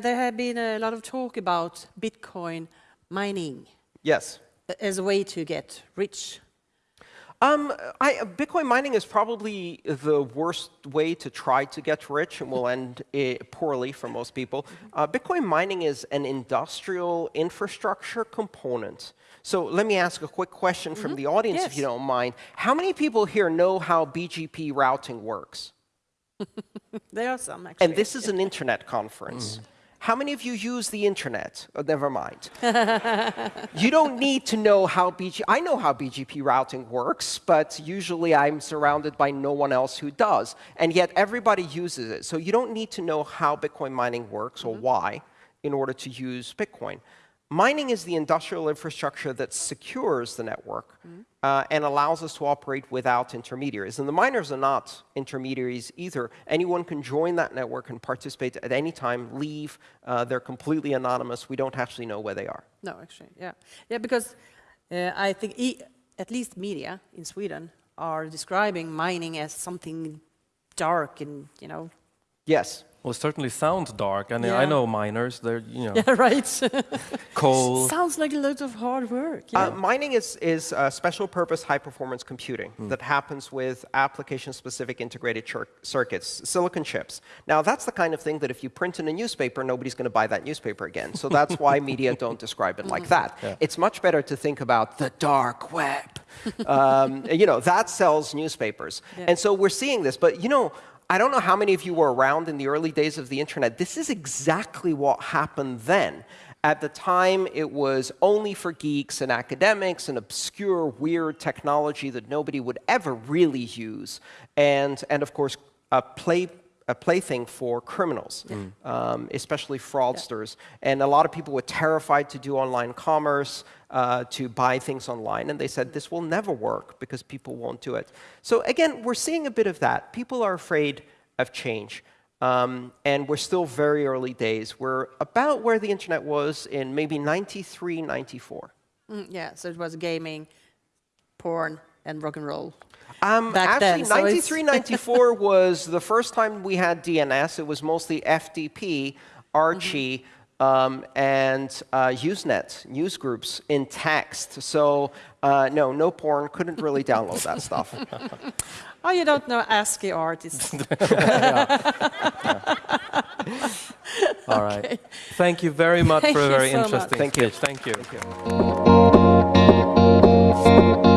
There have been a lot of talk about Bitcoin mining Yes. as a way to get rich. Um, I, Bitcoin mining is probably the worst way to try to get rich and will end poorly for most people. Uh, Bitcoin mining is an industrial infrastructure component. So let me ask a quick question from mm -hmm. the audience, yes. if you don't mind. How many people here know how BGP routing works? there are some, actually. And this is an internet conference. Mm. How many of you use the internet? Oh, never mind. you don't need to know how BGP, I know how BGP routing works, but usually I'm surrounded by no one else who does. And yet everybody uses it. So you don't need to know how Bitcoin mining works mm -hmm. or why in order to use Bitcoin. Mining is the industrial infrastructure that secures the network mm -hmm. uh, and allows us to operate without intermediaries. And the miners are not intermediaries either. Anyone can join that network and participate at any time, leave. Uh, they're completely anonymous. We don't actually know where they are. No, actually, yeah. Yeah, because uh, I think e at least media in Sweden are describing mining as something dark and, you know. Yes. Well, it certainly sounds dark, and yeah. I know miners. They're you know. Yeah, right. coal. Sounds like a lot of hard work. Yeah. Uh, mining is is special purpose high performance computing mm. that happens with application specific integrated circuits, silicon chips. Now that's the kind of thing that if you print in a newspaper, nobody's going to buy that newspaper again. So that's why media don't describe it like that. Yeah. It's much better to think about the dark web. um, you know that sells newspapers, and so we're seeing this. But you know I don't know how many of you were around in the early days of the internet. This is exactly what happened then. At the time, it was only for geeks and academics and obscure, weird technology that nobody would ever really use. And, and of course, a play a plaything for criminals, mm. um, especially fraudsters. Yeah. And a lot of people were terrified to do online commerce, uh, to buy things online. And they said, this will never work because people won't do it. So again, we're seeing a bit of that. People are afraid of change. Um, and we're still very early days. We're about where the internet was in maybe 93, 94. Mm, yeah, so it was gaming, porn, and rock and roll. Um, actually, then, 93, 94 was the first time we had DNS. It was mostly FTP, Archie, mm -hmm. um, and uh, Usenet, news groups in text. So uh, no, no porn, couldn't really download that stuff. oh, you don't know ASCII artists. All right. Thank you very much Thank for a very so interesting much. Thank you. Thank you. Thank you.